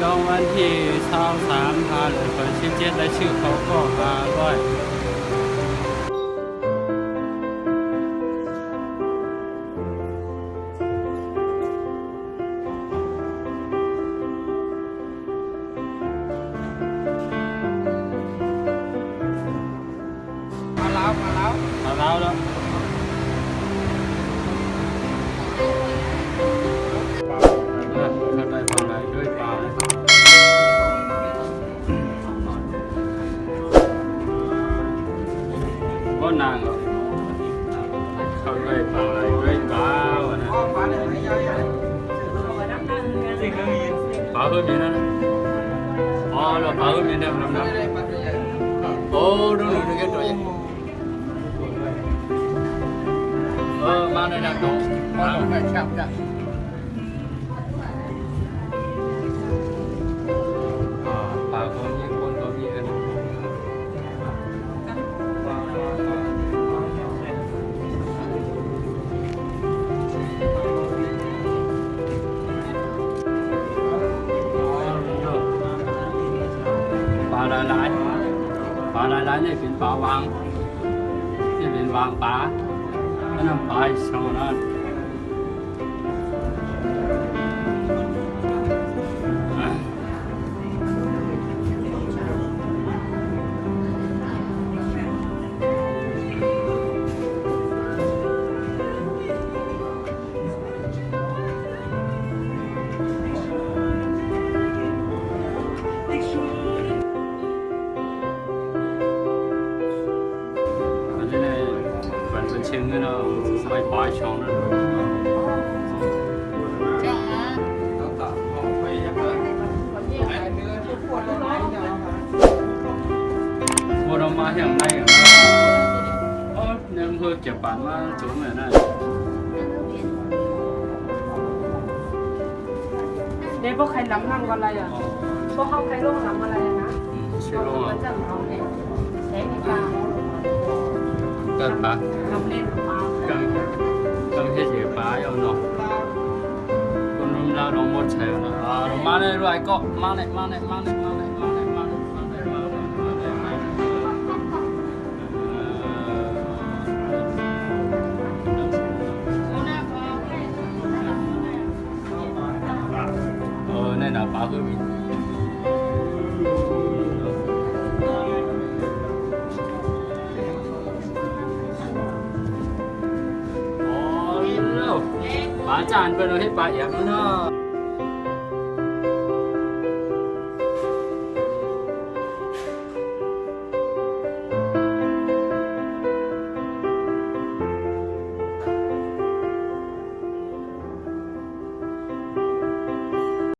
จองวันที่เช้าสามพาเลยคนชิเจ็ดและชื่อเขาก็มาด้วย มาแล้วมาแล้ว มาแล้วแล้ว có nàng không về phải với bà bà hơn mình đó ờ là bà hơn mình đem làm đó ô đúng rồi đúng cái rồi ờ mà này là đồ mà phải chạm chạm ปลาหลายปลาหลายๆนี่เป็นปลาวางที่เป็นวางปลาอันนั้นปลาโซนั้น bên nào mà hiện nay nó nên hơi chẹp bản mà chỗ này này để bố khai lắm năm con này à? Bố không khai luôn lắm này à。cần bà cần cần hết gì bà yêu nó con nung lao nó muốn chạy nó à nó mang này rồi có mang này mang này mang này mang này mang này mang này mang này mang này mang này mang này ờ nên là bà hơi bị ป้าจานเป็นอะไรไป้าเอียกเนาะ